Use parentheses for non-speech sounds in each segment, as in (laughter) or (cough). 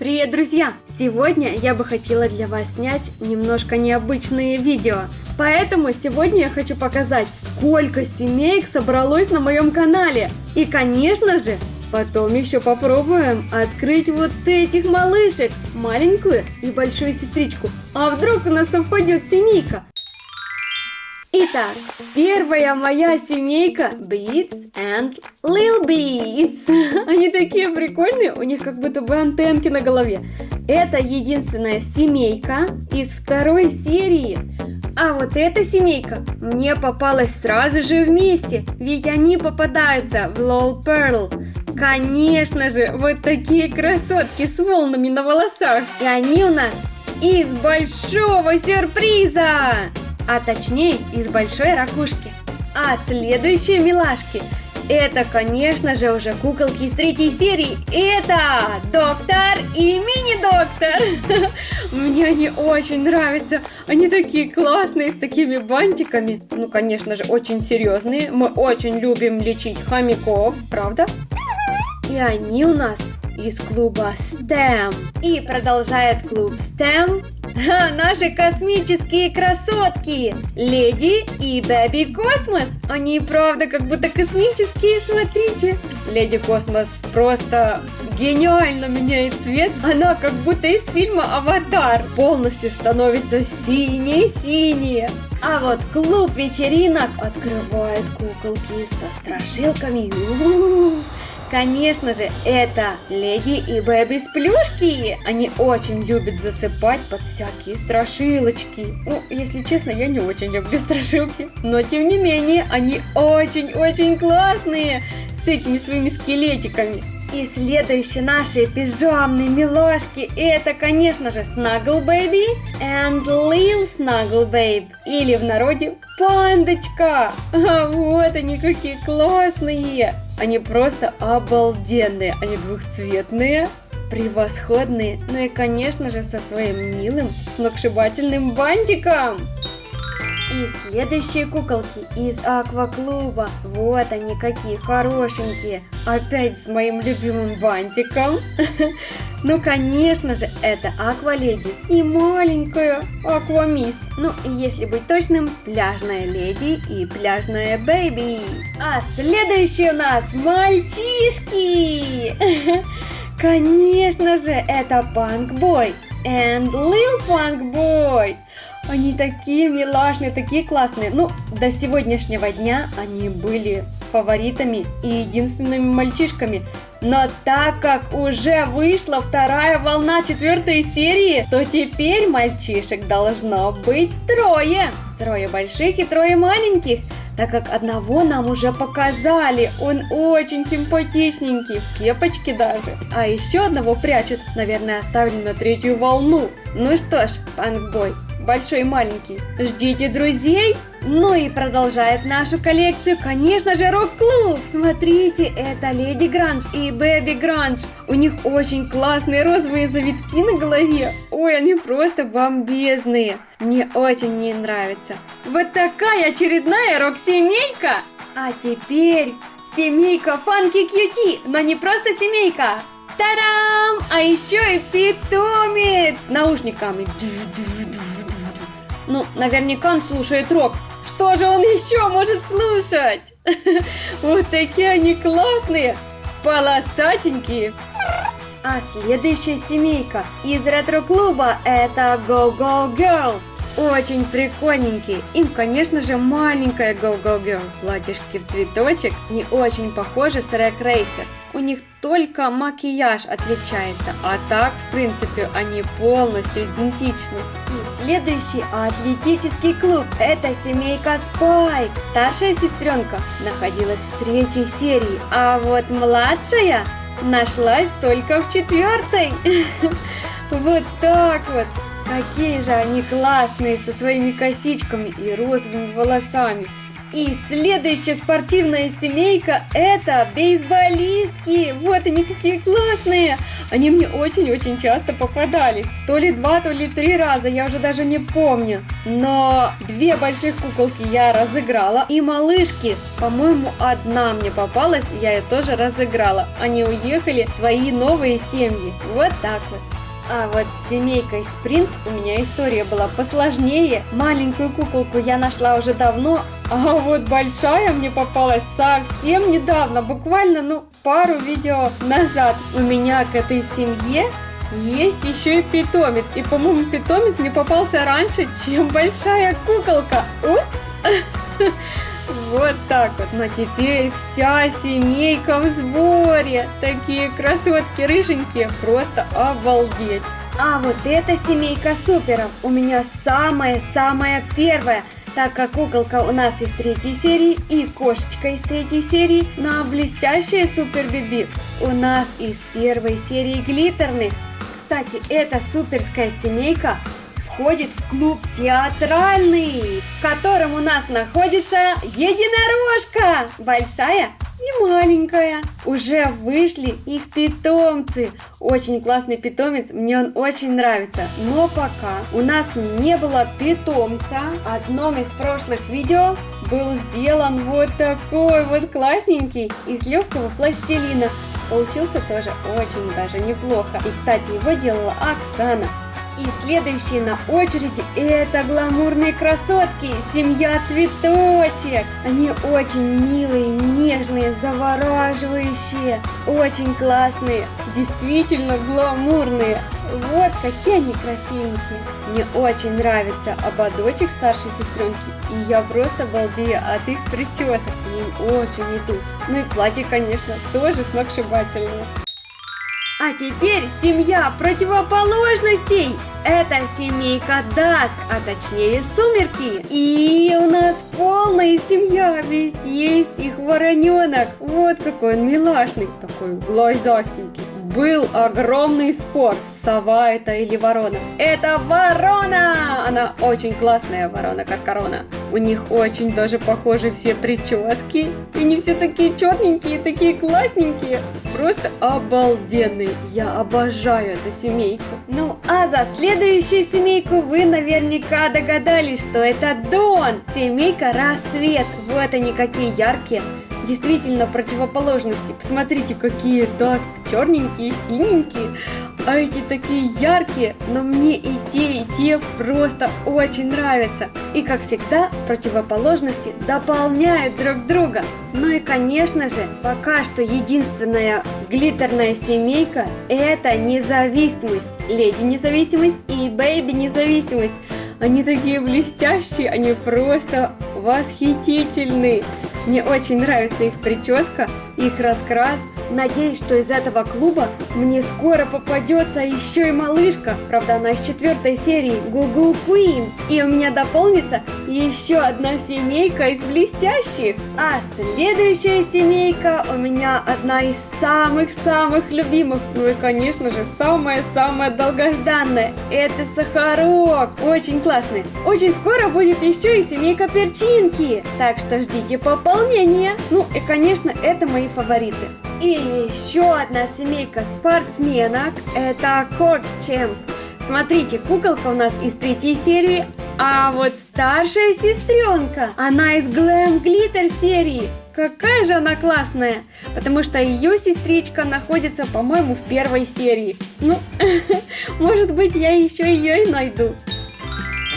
Привет, друзья! Сегодня я бы хотела для вас снять немножко необычные видео. Поэтому сегодня я хочу показать, сколько семейк собралось на моем канале. И, конечно же, потом еще попробуем открыть вот этих малышек, маленькую и большую сестричку. А вдруг у нас совпадет семейка? Итак, первая моя семейка Beats and Lil Beats. Они такие прикольные, у них как будто бы антенки на голове. Это единственная семейка из второй серии. А вот эта семейка мне попалась сразу же вместе, ведь они попадаются в Lol Pearl. Конечно же, вот такие красотки с волнами на волосах. И они у нас из большого сюрприза а точнее из большой ракушки. А следующие милашки это, конечно же, уже куколки из третьей серии. Это доктор и мини-доктор. (laughs) Мне они очень нравятся. Они такие классные, с такими бантиками. Ну, конечно же, очень серьезные. Мы очень любим лечить хомяков, правда? И они у нас из клуба STEM. И продолжает клуб STEM а, (laughs) наши космические красотки! Леди и Бэби Космос! Они правда как будто космические, смотрите! Леди Космос просто гениально меняет цвет. Она как будто из фильма «Аватар». Полностью становится синее-синее. А вот клуб вечеринок открывает куколки со страшилками. У-у-у. Конечно же, это Леди и Бэби Сплюшки. Они очень любят засыпать под всякие страшилочки. Ну, если честно, я не очень люблю страшилки. Но, тем не менее, они очень-очень классные с этими своими скелетиками. И следующие наши пижамные милашки это, конечно же, Snuggle Baby and Lil Snuggle Babe. Или в народе Пандочка. (laughs) А вот они какие классные. Они просто обалденные. Они двухцветные, превосходные. Ну и, конечно же, со своим милым сногсшибательным бантиком. И следующие куколки из акваклуба. Вот они какие хорошенькие. Опять с моим любимым бантиком. (laughs) Ну, конечно же, это акваледи и маленькая аквамисс. Ну, если быть точным, пляжная леди и пляжная бэйби. А следующие у нас мальчишки. (laughs) Конечно же, это Панк Бой and Lil Punk Boy. Они такие милашные, такие классные. Ну, до сегодняшнего дня они были фаворитами и единственными мальчишками. Но так как уже вышла вторая волна четвертой серии, то теперь мальчишек должно быть трое. Трое больших и трое маленьких так как одного нам уже показали. Он очень симпатичненький, в кепочке даже. А еще одного прячут, наверное, оставили на третью волну. Ну что ж, панкбой, большой и маленький. Ждите друзей. Ну и продолжает нашу коллекцию, конечно же, рок-клуб. Смотрите, это Леди Гранж и Бэби Гранж. У них очень классные розовые завитки на голове. Ой, они просто бомбезные. Мне очень не нравится. Вот такая очередная рок-семейка. А теперь семейка Фанки Кьюти, но не просто семейка. Тарам! А еще и питомец с наушниками. Ну, наверняка он слушает рок. Что же он еще может слушать? (laughs) Вот такие они классные, полосатенькие. А следующая семейка из ретро-клуба это Go Go Girl. Очень прикольненькие. Им, конечно же, маленькая Go Go Girl. Платьишки в цветочек не очень похожи с Рэк Рейсер. У них только макияж отличается, а так, в принципе, они полностью идентичны. Следующий атлетический клуб – это семейка Спайк. Старшая сестренка находилась в третьей серии, а вот младшая нашлась только в четвертой. (laughs) Вот так вот. Какие же они классные со своими косичками и розовыми волосами. И следующая спортивная семейка это бейсболистки. Вот они какие классные. Они мне очень-очень часто попадались. То ли два, то ли три раза, я уже даже не помню. Но две больших куколки я разыграла. И малышки, по-моему, одна мне попалась, я ее тоже разыграла. Они уехали в свои новые семьи. Вот так вот. А вот с семейкой Спринт у меня история была посложнее. Маленькую куколку я нашла уже давно, а вот большая мне попалась совсем недавно, буквально, ну, пару видео назад. У меня к этой семье есть еще и питомец. И, по-моему, питомец мне попался раньше, чем большая куколка. Упс! (laughs) Вот так вот. Но теперь вся семейка в сборе. Такие красотки рыженькие, просто обалдеть. А вот эта семейка суперов у меня самая-самая первая так как куколка у нас из третьей серии и кошечка из третьей серии, но блестящая Супер Биби у нас из первой серии глиттерных. Кстати, эта суперская семейка входит в клуб театральный, в котором у нас находится единорожка, большая и маленькая. Уже вышли их питомцы. Очень классный питомец, мне он очень нравится. Но пока у нас не было питомца, одном из прошлых видео был сделан вот такой вот классненький из легкого пластилина. Получился тоже очень даже неплохо. И, кстати, его делала Оксана. И следующие на очереди это гламурные красотки, семья цветочек. Они очень милые, нежные, завораживающие, очень классные, действительно гламурные. Вот какие они красивенькие. Мне очень нравится ободочек старшей сестренки. И я просто балдею от их причесок. Им очень идут. Ну и платье, конечно, тоже сногсшибательное. А теперь семья противоположностей. Это семейка Даск, а точнее Сумерки. И у нас полная семья, ведь есть их вороненок. Вот какой он милашный, такой глазастенький был огромный спор, сова это или ворона. Это ворона! Она очень классная ворона, как корона. У них очень даже похожи все прически. И не все такие черненькие, такие классненькие. Просто обалденные. Я обожаю эту семейку. Ну, а за следующую семейку вы наверняка догадались, что это Дон. Семейка Рассвет. Вот они какие яркие действительно противоположности. Посмотрите, какие Dusk черненькие, синенькие, а эти такие яркие, но мне и те, и те просто очень нравятся. И как всегда, противоположности дополняют друг друга. Ну и конечно же, пока что единственная глиттерная семейка это независимость. Леди независимость и бэйби независимость. Они такие блестящие, они просто восхитительные. Мне очень нравится их прическа, их раскрас. Надеюсь, что из этого клуба мне скоро попадется еще и малышка. Правда, она из четвертой серии Google Queen. И у меня дополнится еще одна семейка из блестящих. А следующая семейка у меня одна из самых-самых любимых. Ну и, конечно же, самая-самая долгожданная. Это Сахарок. Очень классный. Очень скоро будет еще и семейка Перчинки. Так что ждите пополнения. Ну и, конечно, это мои фавориты. И еще одна семейка спортсменок, это Корт Чемп. Смотрите, куколка у нас из третьей серии, а вот старшая сестренка, она из Glam Glitter серии. Какая же она классная, потому что ее сестричка находится, по-моему, в первой серии. Ну, (laughs) может быть, я еще ее и найду.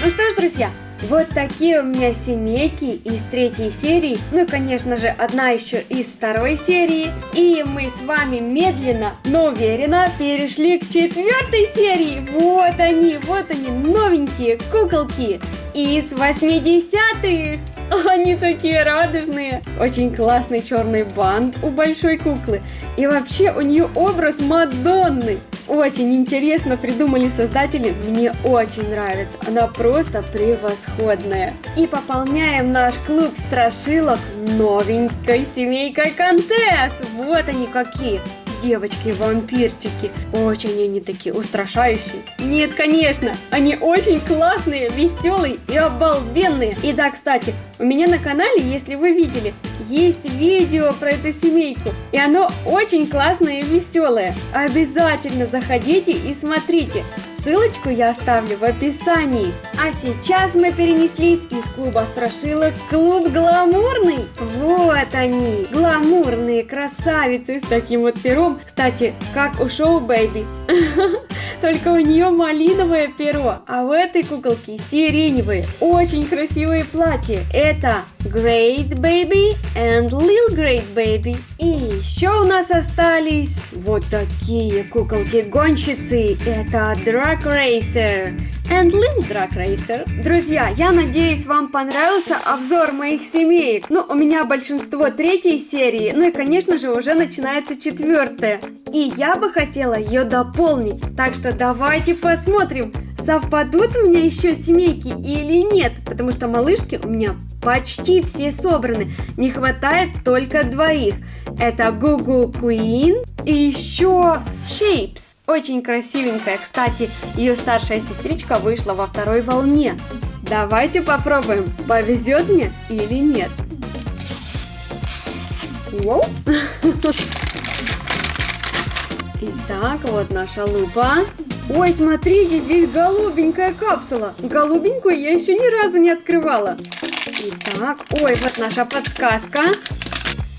Ну что ж, друзья, вот такие у меня семейки из третьей серии, ну и конечно же одна еще из второй серии. И мы с вами медленно, но уверенно перешли к четвертой серии. Вот они, вот они, новенькие куколки из 80-х. (laughs) Они такие радужные. Очень классный черный бант у большой куклы. И вообще у нее образ Мадонны. Очень интересно придумали создатели, мне очень нравится, она просто превосходная. И пополняем наш клуб страшилок новенькой семейкой Контес, вот они какие. девочки-вампирчики. Очень они такие устрашающие. Нет, конечно, они очень классные, веселые и обалденные. И да, кстати, у меня на канале, если вы видели, есть видео про эту семейку. И оно очень классное и веселое. Обязательно заходите и смотрите. Ссылочку я оставлю в описании. А сейчас мы перенеслись из клуба страшилок в клуб гламурный. Вот они, гламурные красавицы с таким вот пером. Кстати, как у шоу Бэйби. (laughs) Только у нее малиновое перо, а у этой куколки сиреневые. Очень красивые платья. Это Great Baby and Lil Great Baby. И еще у нас остались вот такие куколки-гонщицы. Это Drag Racer and Lil Drag Racer. Друзья, я надеюсь, вам понравился обзор моих семеек. Ну, у меня большинство третьей серии, ну и, конечно же, уже начинается четвертая. И я бы хотела ее дополнить. Так что давайте посмотрим, совпадут у меня еще семейки или нет. Потому что малышки у меня почти все собраны. Не хватает только двоих. Это Гугу Queen и еще Shapes. Очень красивенькая. Кстати, ее старшая сестричка вышла во второй волне. Давайте попробуем, повезет мне или нет. Воу. (laughs) Итак, вот наша лупа. Ой, смотрите, здесь голубенькая капсула. Голубенькую я еще ни разу не открывала. Итак, ой, вот наша подсказка.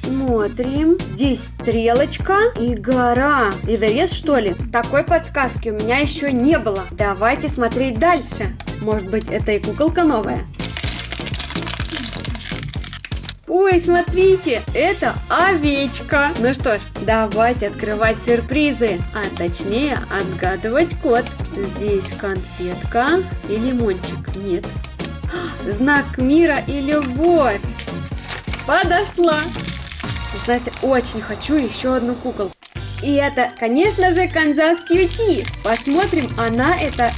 Смотрим. Здесь стрелочка и гора. Эверест, что ли? Такой подсказки у меня еще не было. Давайте смотреть дальше. Может быть, это и куколка новая. Ой, смотрите, это овечка. Ну что ж, давайте открывать сюрпризы, а точнее отгадывать код. Здесь конфетка и лимончик. Нет. (gasps) Знак мира и любовь. Подошла. Знаете, очень хочу еще одну куколку. И это, конечно же, Канзас Кьюти. Посмотрим, она это...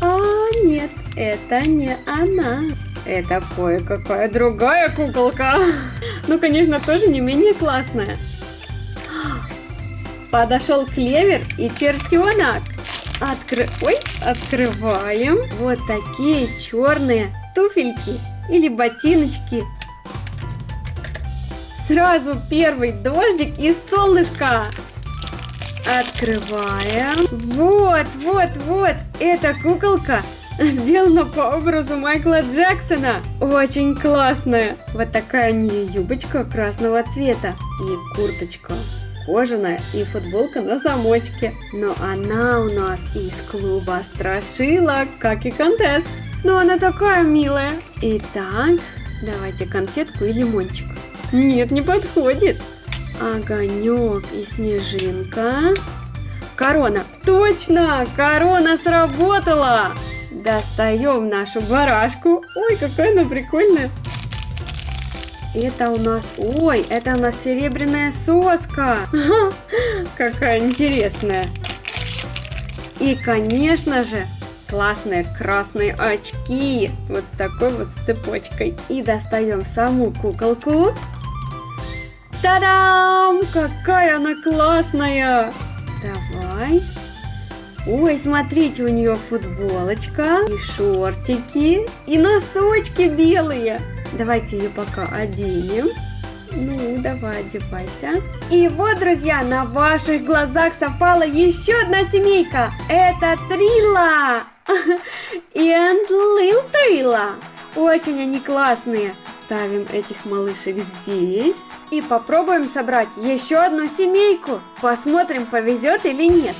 А, нет, это не она. Это кое-какая другая куколка. (laughs) Ну, конечно, тоже не менее классная. Подошел клевер и чертенок. Откры... Ой, открываем. Вот такие черные туфельки или ботиночки. Сразу первый дождик и солнышко. Открываем. Вот, вот, вот. Эта куколка Сделана по образу Майкла Джексона. Очень классная. Вот такая у нее юбочка красного цвета. И курточка кожаная и футболка на замочке. Но она у нас из клуба страшилок, как и контест. Но она такая милая. Итак, давайте конфетку и лимончик. Нет, не подходит. Огонек и снежинка. Корона. Точно! Корона сработала! Достаем нашу барашку. Ой, какая она прикольная. Это у нас... Ой, это у нас серебряная соска. какая интересная. И, конечно же, классные красные очки. Вот с такой вот цепочкой. И достаем саму куколку. Та-дам! Какая она классная! Давай. Ой, смотрите, у нее футболочка, и шортики, и носочки белые. Давайте ее пока оденем. Ну, давай, одевайся. И вот, друзья, на ваших глазах совпала еще одна семейка. Это Трила и Лил Трила. Очень они классные. Ставим этих малышек здесь. И попробуем собрать еще одну семейку. Посмотрим, повезет или нет.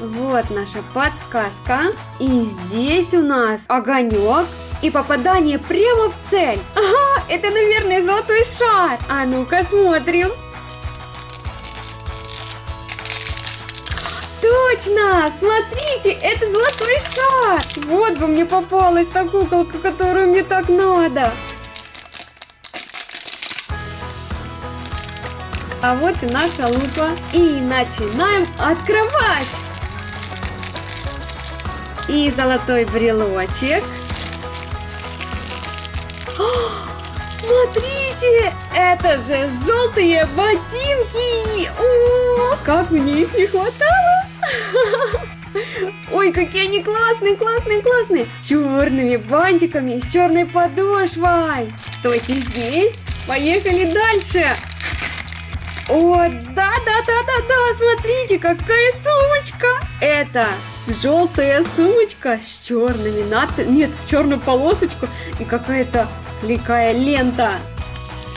Вот наша подсказка. И здесь у нас огонек и попадание прямо в цель. Ага, это, наверное, золотой шар. А ну-ка смотрим. Точно! Смотрите, это золотой шар! Вот бы мне попалась та куколка, которую мне так надо. А вот и наша лупа. И начинаем открывать! и золотой брелочек. О, смотрите, Смотрите, это же желтые ботинки! О, как мне их не хватало! Ой, какие они классные, классные, классные! Черными бантиками, с черной подошвой! Стойте здесь! Поехали дальше! О, да, да, да, да, да, смотрите, какая сумочка! Это желтая сумочка с черными надписями, нет, черную полосочку и какая-то кликая лента.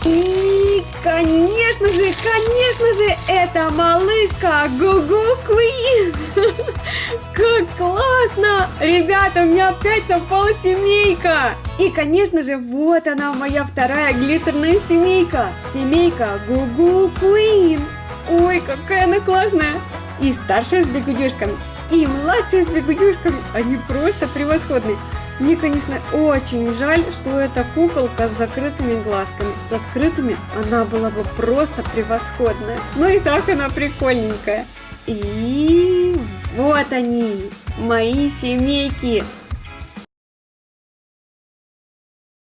И, конечно же, конечно же, это малышка Гугу Квин. (laughs) Как классно! Ребята, у меня опять совпала семейка. И, конечно же, вот она, моя вторая глиттерная семейка. Семейка Гугу Квин. Ой, какая она классная. И старшая с бегудюшками, и младшая с бегудюшками. Они просто превосходные. Мне, конечно, очень жаль, что эта куколка с закрытыми глазками. С открытыми она была бы просто превосходная. Но и так она прикольненькая. И вот они, мои семейки.